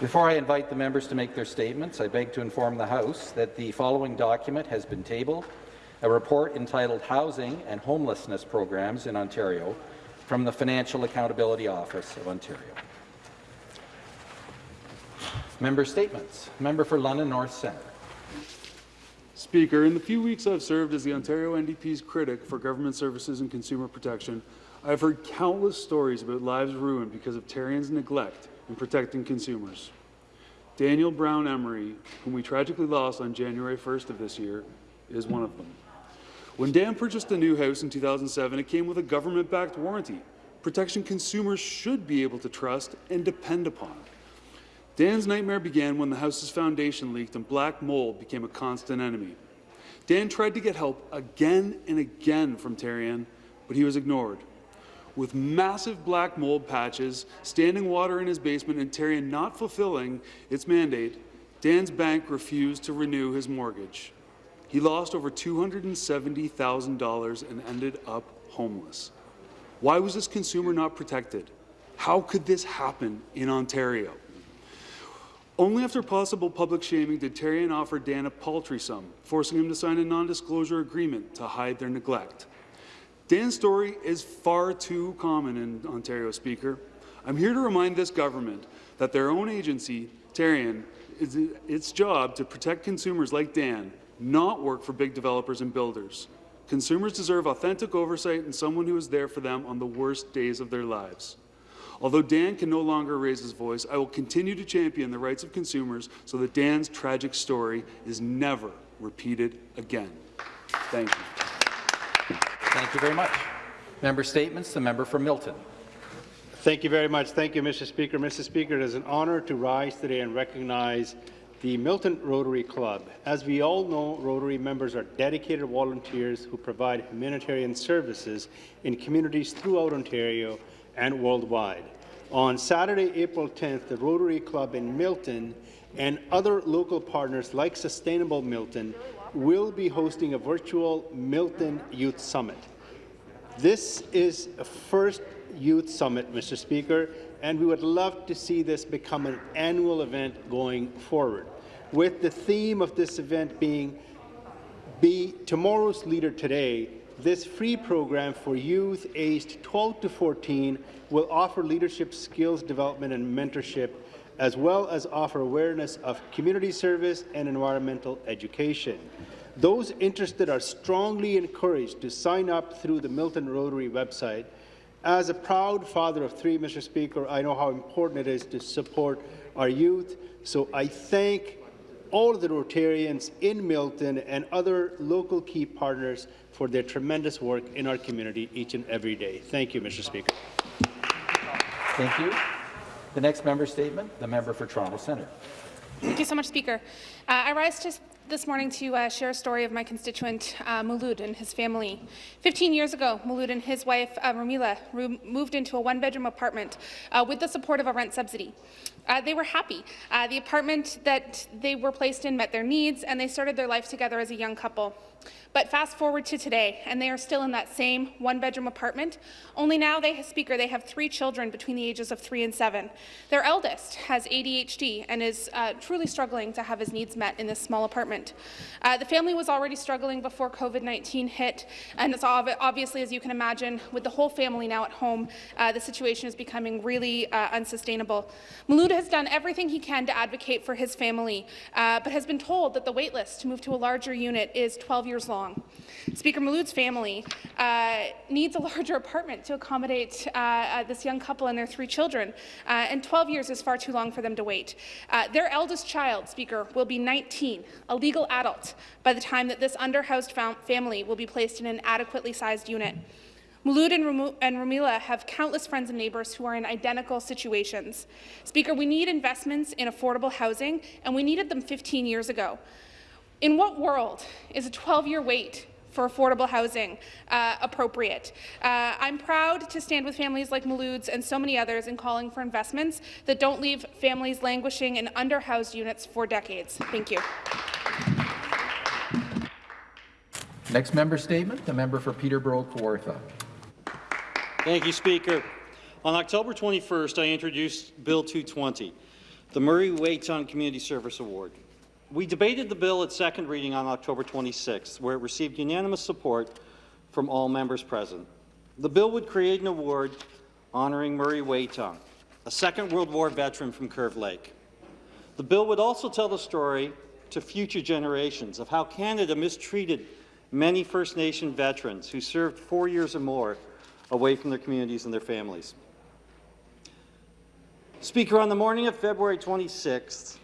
Before I invite the members to make their statements, I beg to inform the House that the following document has been tabled, a report entitled Housing and Homelessness Programs in Ontario from the Financial Accountability Office of Ontario. Member statements. Member for London North Centre. Speaker, in the few weeks I've served as the Ontario NDP's critic for government services and consumer protection, I've heard countless stories about lives ruined because of Tarion's neglect in protecting consumers. Daniel Brown Emery, whom we tragically lost on January 1st of this year, is one of them. When Dan purchased a new house in 2007, it came with a government-backed warranty, protection consumers should be able to trust and depend upon. Dan's nightmare began when the house's foundation leaked and black mold became a constant enemy. Dan tried to get help again and again from Tarion, but he was ignored. With massive black mold patches, standing water in his basement, and Tarion not fulfilling its mandate, Dan's bank refused to renew his mortgage. He lost over $270,000 and ended up homeless. Why was this consumer not protected? How could this happen in Ontario? Only after possible public shaming did Tarion offer Dan a paltry sum, forcing him to sign a non-disclosure agreement to hide their neglect. Dan's story is far too common in Ontario, Speaker. I'm here to remind this government that their own agency, Tarion, is its job to protect consumers like Dan, not work for big developers and builders. Consumers deserve authentic oversight and someone who is there for them on the worst days of their lives. Although Dan can no longer raise his voice, I will continue to champion the rights of consumers so that Dan's tragic story is never repeated again. Thank you. Thank you very much. Member statements. The member for Milton. Thank you very much. Thank you, Mr. Speaker. Mr. Speaker, it is an honour to rise today and recognize the Milton Rotary Club. As we all know, Rotary members are dedicated volunteers who provide humanitarian services in communities throughout Ontario and worldwide. On Saturday, April 10th, the Rotary Club in Milton and other local partners like Sustainable Milton will be hosting a virtual Milton Youth Summit. This is a first youth summit, Mr. Speaker, and we would love to see this become an annual event going forward, with the theme of this event being Be Tomorrow's Leader Today, this free program for youth aged 12 to 14 will offer leadership skills development and mentorship, as well as offer awareness of community service and environmental education. Those interested are strongly encouraged to sign up through the Milton Rotary website. As a proud father of three, Mr. Speaker, I know how important it is to support our youth, so I thank all of the Rotarians in Milton and other local key partners for their tremendous work in our community each and every day. Thank you, Mr. Speaker. Thank you. The next member statement, the member for Toronto Centre. Thank you so much, Speaker. Uh, I rise to this morning to uh, share a story of my constituent uh, Malud and his family. 15 years ago, Malud and his wife uh, Ramila moved into a one-bedroom apartment uh, with the support of a rent subsidy. Uh, they were happy. Uh, the apartment that they were placed in met their needs, and they started their life together as a young couple. But fast forward to today, and they are still in that same one-bedroom apartment, only now, they speaker, they have three children between the ages of three and seven. Their eldest has ADHD and is uh, truly struggling to have his needs met in this small apartment. Uh, the family was already struggling before COVID-19 hit, and it's obviously, as you can imagine, with the whole family now at home, uh, the situation is becoming really uh, unsustainable. Maluda has done everything he can to advocate for his family, uh, but has been told that the waitlist to move to a larger unit is 12 years long long. Speaker Malud's family uh, needs a larger apartment to accommodate uh, uh, this young couple and their three children, uh, and 12 years is far too long for them to wait. Uh, their eldest child, Speaker, will be 19, a legal adult, by the time that this underhoused family will be placed in an adequately sized unit. Mulud and Ramila have countless friends and neighbours who are in identical situations. Speaker, we need investments in affordable housing, and we needed them 15 years ago. In what world is a 12-year wait for affordable housing uh, appropriate. Uh, I'm proud to stand with families like Malud's and so many others in calling for investments that don't leave families languishing in underhoused units for decades. Thank you. Next member statement, the member for Peterborough Kawartha. Thank you, Speaker. On October 21st, I introduced Bill 220, the Murray Whetung Community Service Award. We debated the bill at second reading on October 26th, where it received unanimous support from all members present. The bill would create an award honouring Murray Whetung, a Second World War veteran from Curve Lake. The bill would also tell the story to future generations of how Canada mistreated many First Nation veterans who served four years or more away from their communities and their families. Speaker, on the morning of February 26th,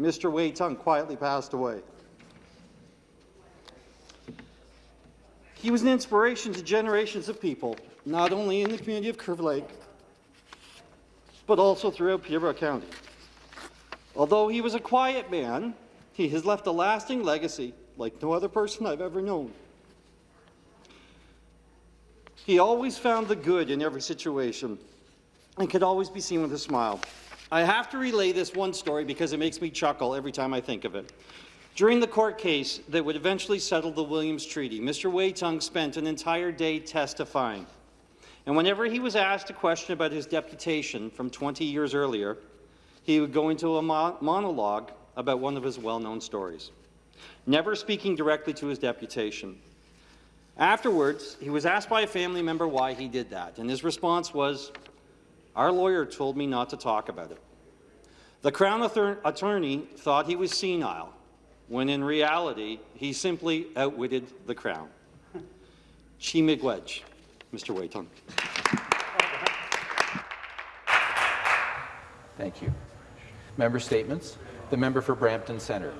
Mr. Whetung quietly passed away. He was an inspiration to generations of people, not only in the community of Curve Lake, but also throughout Peterborough County. Although he was a quiet man, he has left a lasting legacy like no other person I've ever known. He always found the good in every situation and could always be seen with a smile. I have to relay this one story because it makes me chuckle every time I think of it. During the court case that would eventually settle the Williams Treaty, Mr. Whetung spent an entire day testifying. And whenever he was asked a question about his deputation from 20 years earlier, he would go into a mo monologue about one of his well-known stories, never speaking directly to his deputation. Afterwards, he was asked by a family member why he did that, and his response was, our lawyer told me not to talk about it. The Crown attorney thought he was senile, when in reality, he simply outwitted the Crown. Chi Miigwech, Mr. Whetung. Thank you. Member statements. The member for Brampton Centre.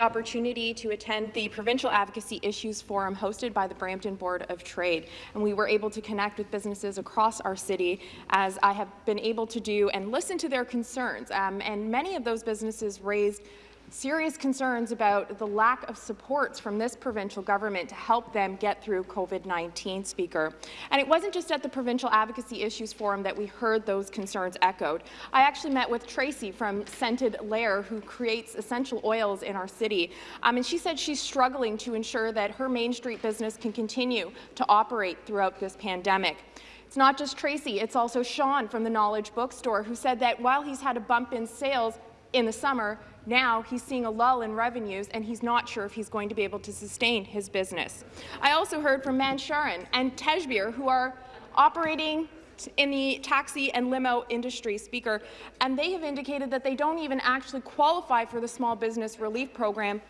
Opportunity to attend the Provincial Advocacy Issues Forum hosted by the Brampton Board of Trade. And we were able to connect with businesses across our city, as I have been able to do, and listen to their concerns. Um, and many of those businesses raised serious concerns about the lack of supports from this provincial government to help them get through COVID-19, Speaker. And it wasn't just at the Provincial Advocacy Issues Forum that we heard those concerns echoed. I actually met with Tracy from Scented Lair, who creates essential oils in our city, um, and she said she's struggling to ensure that her Main Street business can continue to operate throughout this pandemic. It's not just Tracy, it's also Sean from the Knowledge Bookstore, who said that while he's had a bump in sales in the summer, now he's seeing a lull in revenues and he's not sure if he's going to be able to sustain his business. I also heard from Mansharan and Tejbir, who are operating in the taxi and limo industry, Speaker, and they have indicated that they don't even actually qualify for the small business relief program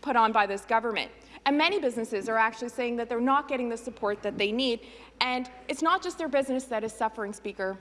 put on by this government. And many businesses are actually saying that they're not getting the support that they need. And it's not just their business that is suffering, Speaker.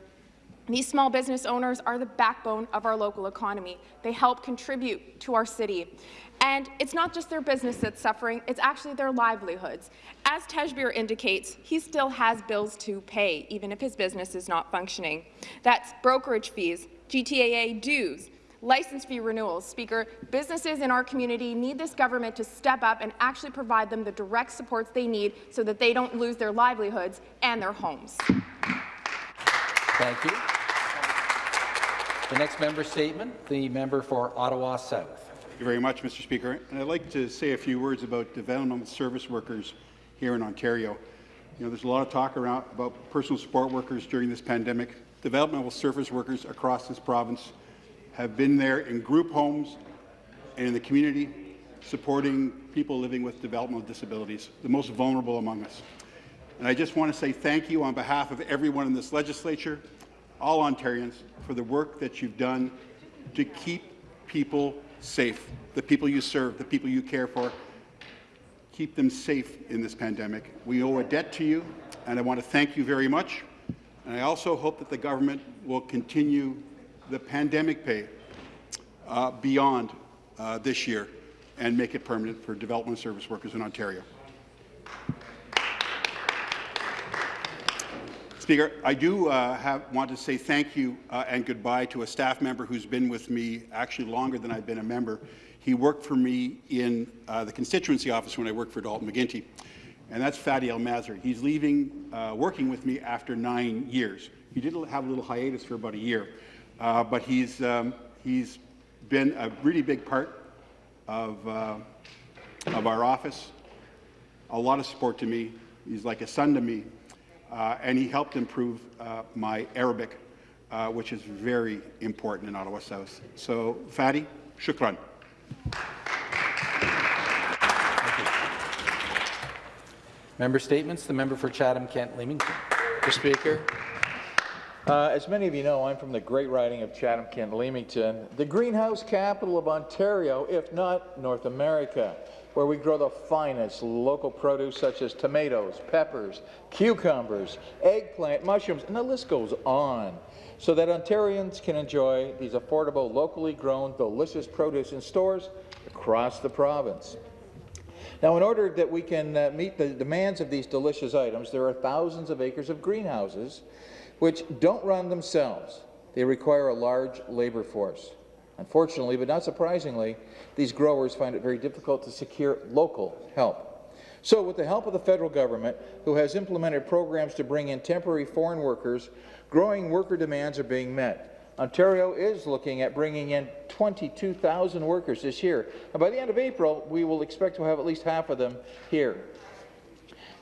These small business owners are the backbone of our local economy. They help contribute to our city. And it's not just their business that's suffering, it's actually their livelihoods. As Tejbir indicates, he still has bills to pay, even if his business is not functioning. That's brokerage fees, GTAA dues, license fee renewals. Speaker, businesses in our community need this government to step up and actually provide them the direct supports they need so that they don't lose their livelihoods and their homes. Thank you. The next member statement, the member for Ottawa South. Thank you very much, Mr. Speaker. And I'd like to say a few words about developmental service workers here in Ontario. You know, there's a lot of talk around about personal support workers during this pandemic. Developmental service workers across this province have been there in group homes and in the community supporting people living with developmental disabilities, the most vulnerable among us. And I just want to say thank you on behalf of everyone in this legislature, all Ontarians, for the work that you've done to keep people safe, the people you serve, the people you care for. Keep them safe in this pandemic. We owe a debt to you, and I want to thank you very much. And I also hope that the government will continue the pandemic pay uh, beyond uh, this year and make it permanent for development service workers in Ontario. Speaker, I do uh, have, want to say thank you uh, and goodbye to a staff member who's been with me actually longer than I've been a member. He worked for me in uh, the constituency office when I worked for Dalton McGuinty, and that's Fadi El Mazri. He's leaving uh, working with me after nine years. He did have a little hiatus for about a year, uh, but he's, um, he's been a really big part of, uh, of our office, a lot of support to me. He's like a son to me. Uh, and he helped improve uh, my Arabic, uh, which is very important in Ottawa South. So, Fadi, shukran. Member statements. The member for Chatham-Kent Leamington. Mr. Speaker, uh, as many of you know, I'm from the great riding of Chatham-Kent Leamington, the greenhouse capital of Ontario, if not North America, where we grow the finest local produce such as tomatoes, peppers, cucumbers, eggplant, mushrooms, and the list goes on, so that Ontarians can enjoy these affordable, locally grown, delicious produce in stores across the province. Now, in order that we can uh, meet the demands of these delicious items, there are thousands of acres of greenhouses which don't run themselves. They require a large labour force. Unfortunately, but not surprisingly, these growers find it very difficult to secure local help. So with the help of the federal government, who has implemented programs to bring in temporary foreign workers, growing worker demands are being met. Ontario is looking at bringing in 22,000 workers this year. And by the end of April, we will expect to have at least half of them here.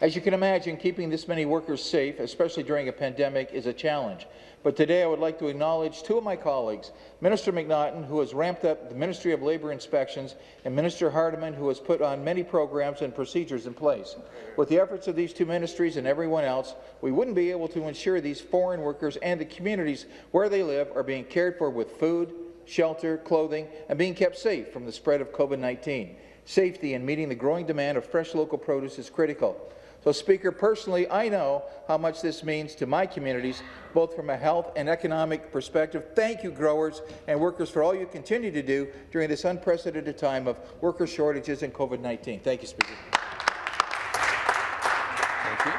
As you can imagine, keeping this many workers safe, especially during a pandemic, is a challenge. But today I would like to acknowledge two of my colleagues, Minister McNaughton, who has ramped up the Ministry of Labour inspections, and Minister Hardeman, who has put on many programs and procedures in place. With the efforts of these two ministries and everyone else, we wouldn't be able to ensure these foreign workers and the communities where they live are being cared for with food, shelter, clothing, and being kept safe from the spread of COVID-19. Safety and meeting the growing demand of fresh local produce is critical. So, Speaker, personally, I know how much this means to my communities, both from a health and economic perspective. Thank you, growers and workers, for all you continue to do during this unprecedented time of worker shortages and COVID-19. Thank you, Speaker. Thank you.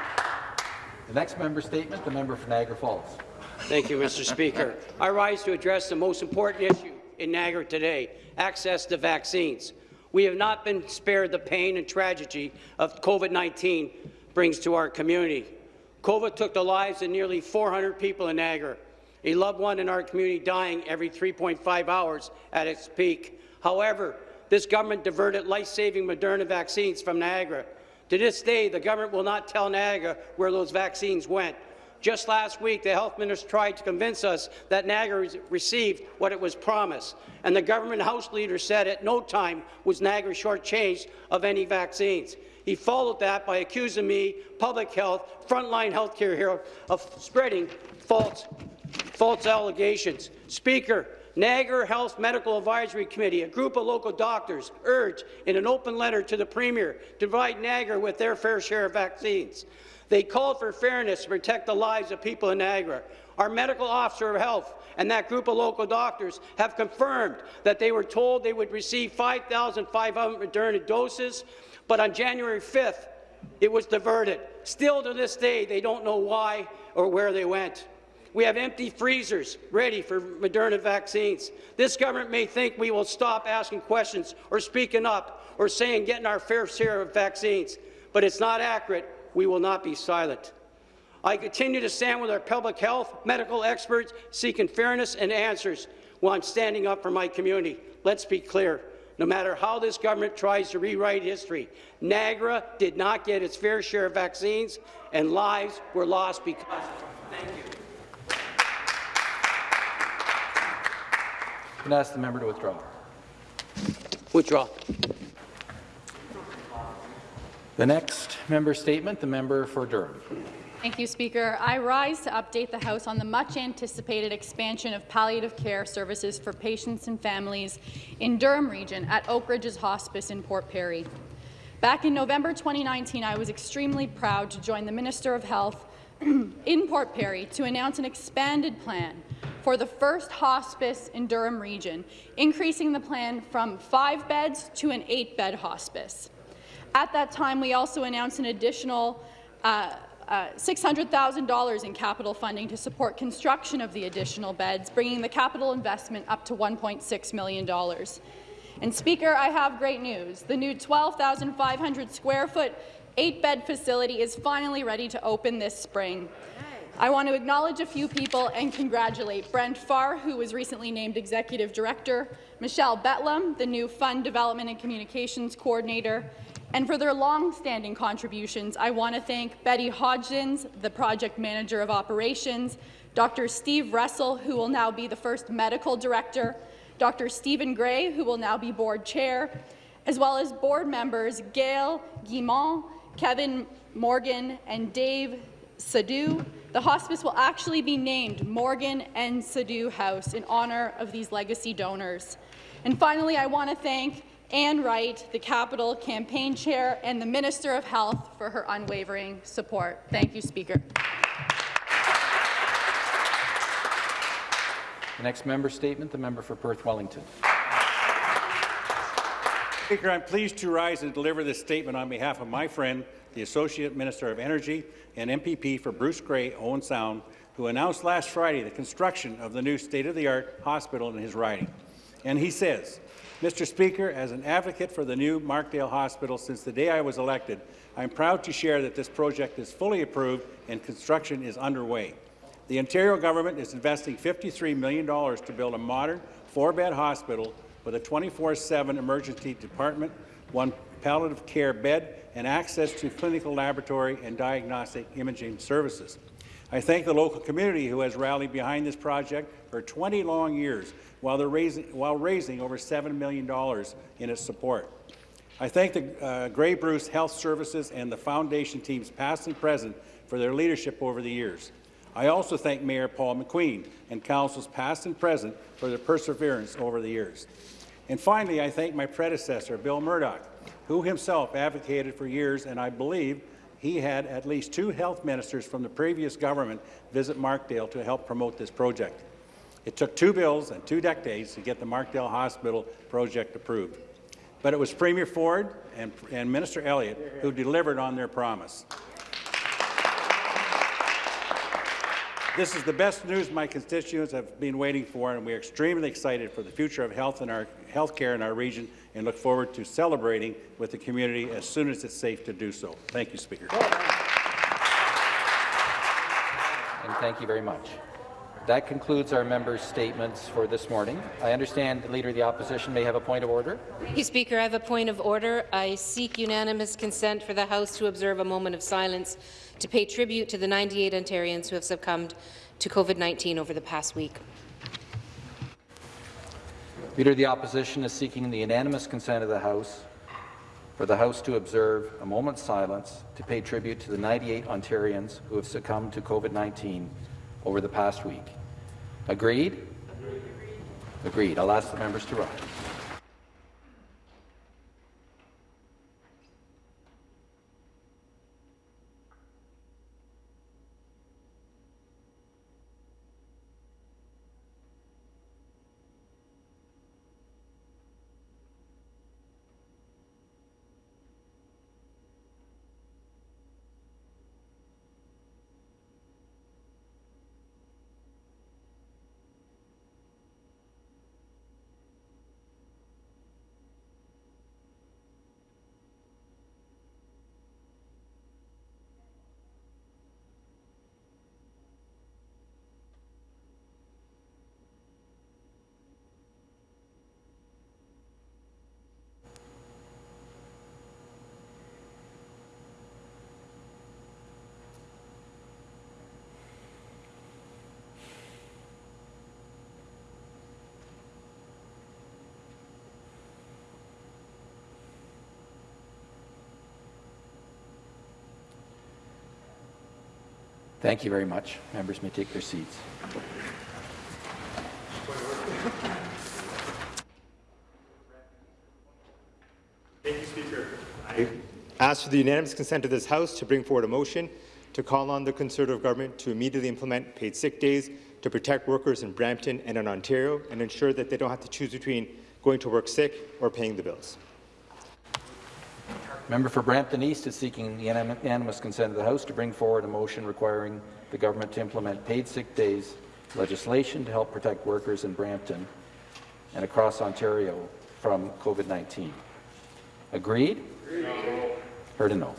The next member statement, the member for Niagara Falls. Thank you, Mr. Speaker. I rise to address the most important issue in Niagara today, access to vaccines. We have not been spared the pain and tragedy of COVID-19 brings to our community. COVID took the lives of nearly 400 people in Niagara, a loved one in our community dying every 3.5 hours at its peak. However, this government diverted life-saving Moderna vaccines from Niagara. To this day, the government will not tell Niagara where those vaccines went. Just last week, the health minister tried to convince us that Niagara received what it was promised, and the government House leader said at no time was Niagara shortchanged of any vaccines. He followed that by accusing me, public health, frontline healthcare hero, of spreading false, false allegations. Speaker, Niagara Health Medical Advisory Committee, a group of local doctors, urged in an open letter to the Premier to provide Niagara with their fair share of vaccines. They called for fairness to protect the lives of people in Niagara. Our medical officer of health and that group of local doctors have confirmed that they were told they would receive 5,500 Moderna doses, but on January 5th, it was diverted. Still to this day, they don't know why or where they went. We have empty freezers ready for Moderna vaccines. This government may think we will stop asking questions or speaking up or saying getting our fair share of vaccines, but it's not accurate. We will not be silent. I continue to stand with our public health, medical experts, seeking fairness and answers while I'm standing up for my community. Let's be clear. No matter how this government tries to rewrite history, Niagara did not get its fair share of vaccines, and lives were lost because of it. Thank you. I'm going to ask the member to withdraw. Withdraw. The next member statement, the member for Durham. Thank you, Speaker. I rise to update the House on the much-anticipated expansion of palliative care services for patients and families in Durham Region at Oak Ridges Hospice in Port Perry. Back in November 2019, I was extremely proud to join the Minister of Health in Port Perry to announce an expanded plan for the first hospice in Durham Region, increasing the plan from five beds to an eight-bed hospice. At that time, we also announced an additional uh, uh, $600,000 in capital funding to support construction of the additional beds, bringing the capital investment up to $1.6 million. And Speaker, I have great news. The new 12,500 square foot, eight-bed facility is finally ready to open this spring. I want to acknowledge a few people and congratulate Brent Farr, who was recently named Executive Director, Michelle Betlam, the new Fund Development and Communications Coordinator, And for their long-standing contributions, I want to thank Betty Hodgins, the project manager of operations, Dr. Steve Russell, who will now be the first medical director, Dr. Stephen Gray, who will now be board chair, as well as board members Gail Guimont, Kevin Morgan, and Dave Sadu. The hospice will actually be named Morgan and Sadu House in honour of these legacy donors. And finally, I want to thank Anne Wright, the Capital Campaign Chair, and the Minister of Health for her unwavering support. Thank you, Speaker. The next member statement, the member for Perth Wellington. Speaker, I'm pleased to rise and deliver this statement on behalf of my friend, the Associate Minister of Energy and MPP for Bruce Grey, Owen Sound, who announced last Friday the construction of the new state-of-the-art hospital in his riding. And he says, Mr. Speaker, as an advocate for the new Markdale Hospital since the day I was elected, I'm proud to share that this project is fully approved and construction is underway. The Ontario government is investing $53 million to build a modern four-bed hospital with a 24-7 emergency department, one palliative care bed, and access to clinical laboratory and diagnostic imaging services. I thank the local community who has rallied behind this project for 20 long years while, raising, while raising over $7 million in its support. I thank the uh, Grey Bruce Health Services and the Foundation teams past and present for their leadership over the years. I also thank Mayor Paul McQueen and councils past and present for their perseverance over the years. And finally, I thank my predecessor, Bill Murdoch, who himself advocated for years, and I believe he had at least two health ministers from the previous government visit Markdale to help promote this project. It took two bills and two decades to get the Markdale Hospital project approved. But it was Premier Ford and, and Minister Elliott who delivered on their promise. This is the best news my constituents have been waiting for, and we are extremely excited for the future of health in our health care in our region and look forward to celebrating with the community as soon as it's safe to do so. Thank you, Speaker. And thank you very much. That concludes our members' statements for this morning. I understand the Leader of the Opposition may have a point of order. Thank you, Speaker. I have a point of order. I seek unanimous consent for the House to observe a moment of silence to pay tribute to the 98 Ontarians who have succumbed to COVID-19 over the past week. Leader of the Opposition is seeking the unanimous consent of the House for the House to observe a moment's silence to pay tribute to the 98 Ontarians who have succumbed to COVID-19 over the past week. Agreed? Agreed. Agreed. I'll ask the members to rise. Thank you very much. Members may take their seats. Thank you, Speaker. I ask for the unanimous consent of this House to bring forward a motion to call on the Conservative government to immediately implement paid sick days to protect workers in Brampton and in Ontario and ensure that they don't have to choose between going to work sick or paying the bills. Member for Brampton East is seeking the unanimous consent of the House to bring forward a motion requiring the government to implement paid sick days legislation to help protect workers in Brampton and across Ontario from COVID-19. Agreed? Agreed? Heard a no.